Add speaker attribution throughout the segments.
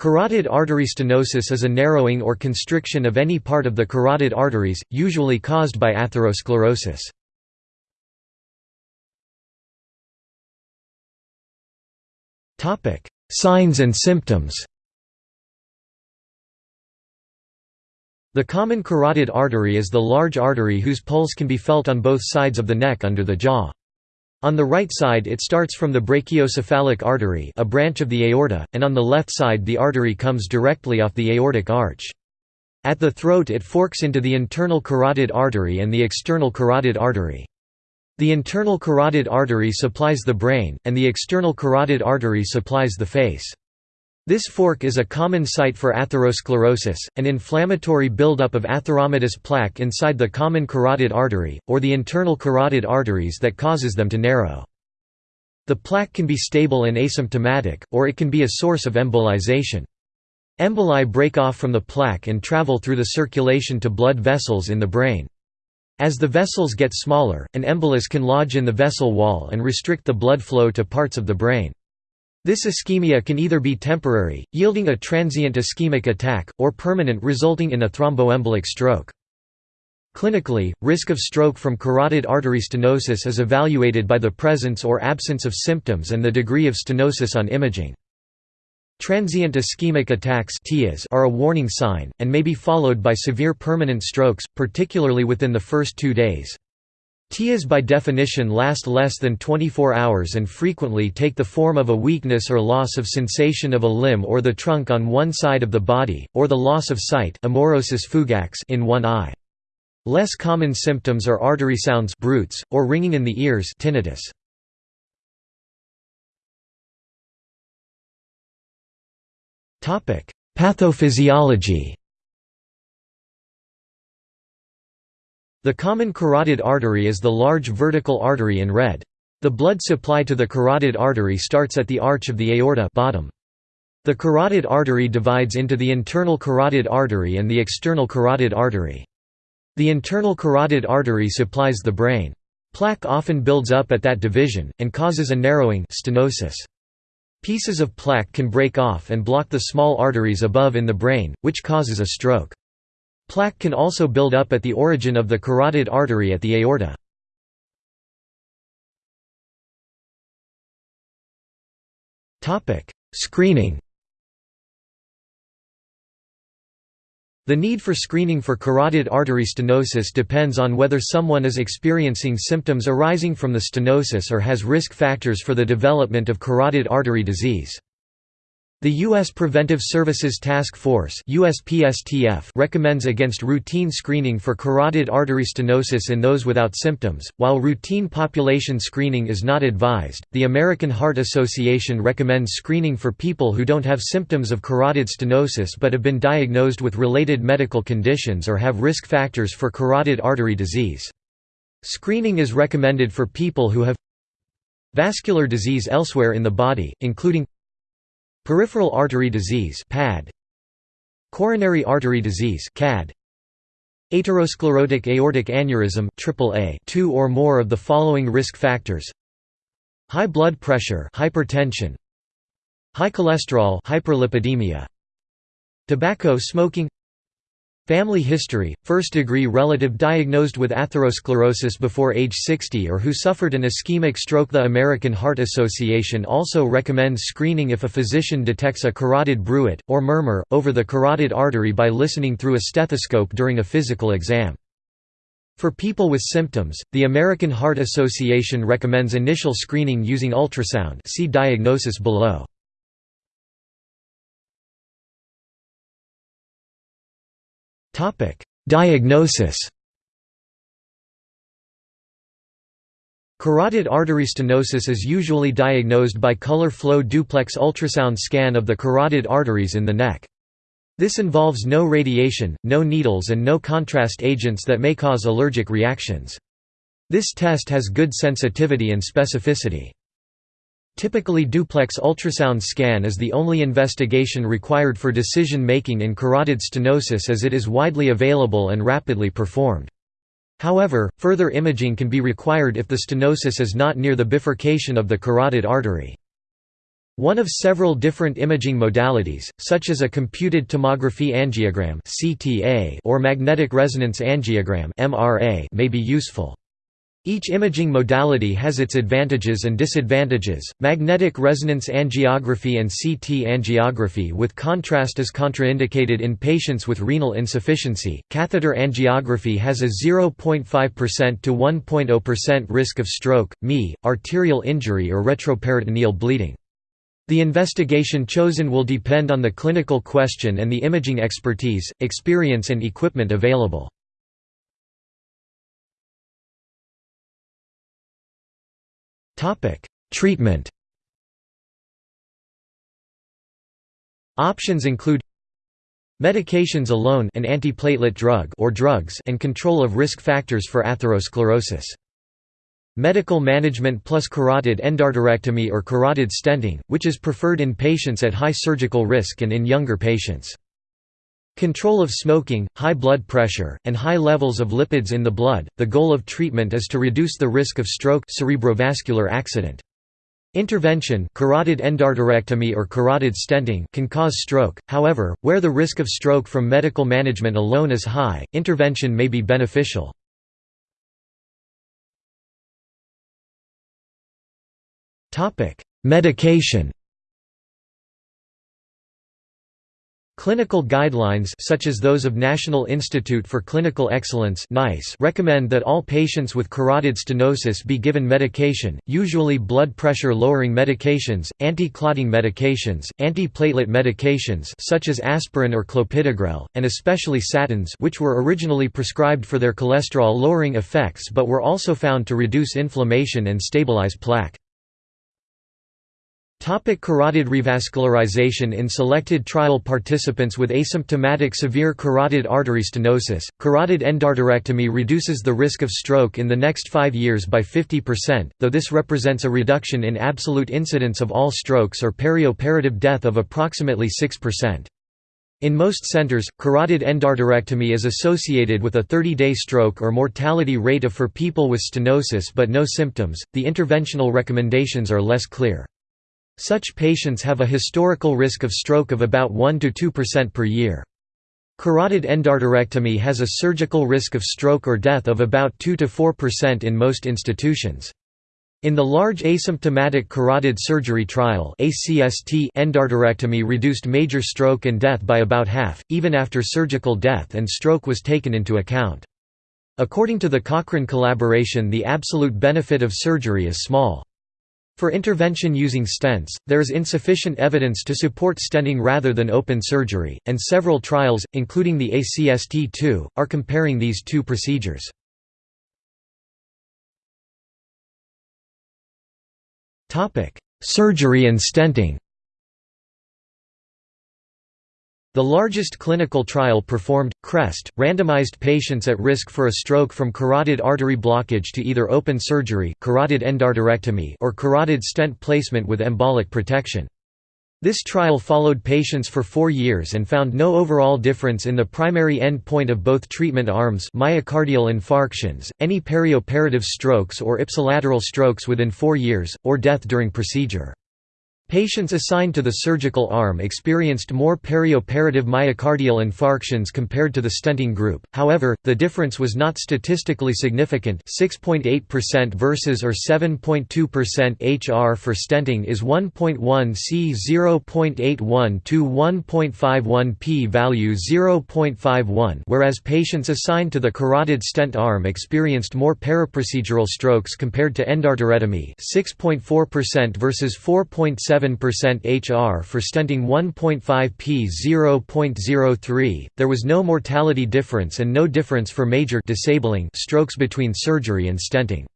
Speaker 1: Carotid artery stenosis is a narrowing or constriction of any part of the carotid arteries, usually caused by atherosclerosis. Signs and symptoms The common carotid artery is the large artery whose pulse can be felt on both sides of the neck under the jaw. On the right side it starts from the brachiocephalic artery a branch of the aorta, and on the left side the artery comes directly off the aortic arch. At the throat it forks into the internal carotid artery and the external carotid artery. The internal carotid artery supplies the brain, and the external carotid artery supplies the face. This fork is a common site for atherosclerosis, an inflammatory buildup of atheromatous plaque inside the common carotid artery, or the internal carotid arteries that causes them to narrow. The plaque can be stable and asymptomatic, or it can be a source of embolization. Emboli break off from the plaque and travel through the circulation to blood vessels in the brain. As the vessels get smaller, an embolus can lodge in the vessel wall and restrict the blood flow to parts of the brain. This ischemia can either be temporary, yielding a transient ischemic attack, or permanent resulting in a thromboembolic stroke. Clinically, risk of stroke from carotid artery stenosis is evaluated by the presence or absence of symptoms and the degree of stenosis on imaging. Transient ischemic attacks are a warning sign, and may be followed by severe permanent strokes, particularly within the first two days. TIAs by definition last less than 24 hours and frequently take the form of a weakness or loss of sensation of a limb or the trunk on one side of the body, or the loss of sight in one eye. Less common symptoms are artery sounds bruits, or ringing in the ears tinnitus. Pathophysiology The common carotid artery is the large vertical artery in red. The blood supply to the carotid artery starts at the arch of the aorta bottom. The carotid artery divides into the internal carotid artery and the external carotid artery. The internal carotid artery supplies the brain. Plaque often builds up at that division, and causes a narrowing stenosis. Pieces of plaque can break off and block the small arteries above in the brain, which causes a stroke. Plaque can also build up at the origin of the carotid artery at the aorta. Screening The need for screening for carotid artery stenosis depends on whether someone is experiencing symptoms arising from the stenosis or has risk factors for the development of carotid artery disease. The U.S. Preventive Services Task Force recommends against routine screening for carotid artery stenosis in those without symptoms, while routine population screening is not advised. The American Heart Association recommends screening for people who don't have symptoms of carotid stenosis but have been diagnosed with related medical conditions or have risk factors for carotid artery disease. Screening is recommended for people who have vascular disease elsewhere in the body, including Peripheral artery disease PAD Coronary artery disease CAD Atherosclerotic aortic aneurysm AAA two or more of the following risk factors. High blood pressure hypertension. High cholesterol hyperlipidemia. Tobacco smoking Family history, first-degree relative diagnosed with atherosclerosis before age 60 or who suffered an ischemic stroke The American Heart Association also recommends screening if a physician detects a carotid bruit, or murmur, over the carotid artery by listening through a stethoscope during a physical exam. For people with symptoms, the American Heart Association recommends initial screening using ultrasound see diagnosis below. Diagnosis Carotid artery stenosis is usually diagnosed by color flow duplex ultrasound scan of the carotid arteries in the neck. This involves no radiation, no needles and no contrast agents that may cause allergic reactions. This test has good sensitivity and specificity. Typically duplex ultrasound scan is the only investigation required for decision-making in carotid stenosis as it is widely available and rapidly performed. However, further imaging can be required if the stenosis is not near the bifurcation of the carotid artery. One of several different imaging modalities, such as a computed tomography angiogram or magnetic resonance angiogram may be useful. Each imaging modality has its advantages and disadvantages. Magnetic resonance angiography and CT angiography with contrast is contraindicated in patients with renal insufficiency. Catheter angiography has a 0.5% to 1.0% risk of stroke, ME, arterial injury or retroperitoneal bleeding. The investigation chosen will depend on the clinical question and the imaging expertise, experience and equipment available. Treatment Options include Medications alone an antiplatelet drug or drugs and control of risk factors for atherosclerosis. Medical management plus carotid endarterectomy or carotid stenting, which is preferred in patients at high surgical risk and in younger patients. Control of smoking, high blood pressure, and high levels of lipids in the blood. The goal of treatment is to reduce the risk of stroke, cerebrovascular accident. Intervention carotid endarterectomy or carotid stenting can cause stroke, however, where the risk of stroke from medical management alone is high, intervention may be beneficial. Medication Clinical guidelines such as those of National Institute for Clinical Excellence (NICE) recommend that all patients with carotid stenosis be given medication, usually blood pressure lowering medications, anti-clotting medications, antiplatelet medications such as aspirin or clopidogrel, and especially statins which were originally prescribed for their cholesterol lowering effects but were also found to reduce inflammation and stabilize plaque. Topic carotid revascularization In selected trial participants with asymptomatic severe carotid artery stenosis, carotid endarterectomy reduces the risk of stroke in the next five years by 50%, though this represents a reduction in absolute incidence of all strokes or perioperative death of approximately 6%. In most centers, carotid endarterectomy is associated with a 30-day stroke or mortality rate of for people with stenosis but no symptoms. The interventional recommendations are less clear. Such patients have a historical risk of stroke of about 1–2% per year. Carotid endarterectomy has a surgical risk of stroke or death of about 2–4% in most institutions. In the large asymptomatic carotid surgery trial endarterectomy reduced major stroke and death by about half, even after surgical death and stroke was taken into account. According to the Cochrane collaboration the absolute benefit of surgery is small. For intervention using stents, there is insufficient evidence to support stenting rather than open surgery, and several trials, including the ACST-2, are comparing these two procedures. Surgery and stenting The largest clinical trial performed, CREST, randomized patients at risk for a stroke from carotid artery blockage to either open surgery carotid endarterectomy or carotid stent placement with embolic protection. This trial followed patients for four years and found no overall difference in the primary endpoint of both treatment arms myocardial infarctions, any perioperative strokes or ipsilateral strokes within four years, or death during procedure. Patients assigned to the surgical arm experienced more perioperative myocardial infarctions compared to the stenting group, however, the difference was not statistically significant. 6.8% versus or 7.2% HR for stenting is 1.1 c 0.81 to 1.51 p value 0.51 whereas patients assigned to the carotid stent arm experienced more paraprocedural strokes compared to endarterectomy 6.4% versus 4.7 7% HR for stenting 1.5 p 0.03. There was no mortality difference and no difference for major disabling strokes between surgery and stenting.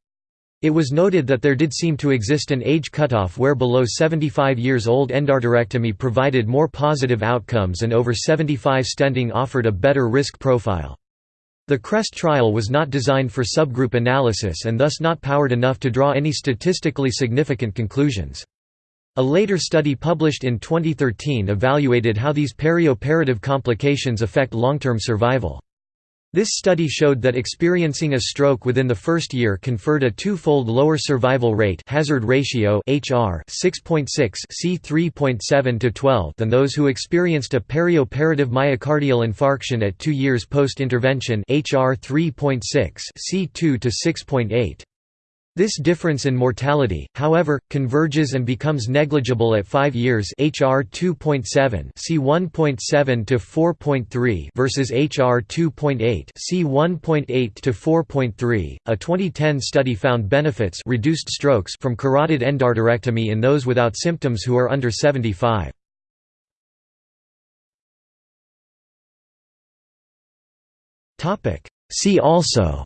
Speaker 1: It was noted that there did seem to exist an age cutoff where below 75 years old endarterectomy provided more positive outcomes and over 75 stenting offered a better risk profile. The CREST trial was not designed for subgroup analysis and thus not powered enough to draw any statistically significant conclusions. A later study published in 2013 evaluated how these perioperative complications affect long-term survival. This study showed that experiencing a stroke within the first year conferred a two-fold lower survival rate hazard ratio HR 6.6 C 3.7 to 12 than those who experienced a perioperative myocardial infarction at 2 years post-intervention HR 3.6 C 2 to 6.8. This difference in mortality, however, converges and becomes negligible at 5 years HR 2.7 C 1.7 to 4.3 versus HR 2.8 C 1.8 to 4.3. A 2010 study found benefits reduced strokes from carotid endarterectomy in those without symptoms who are under 75. Topic See also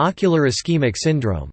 Speaker 1: Ocular ischemic syndrome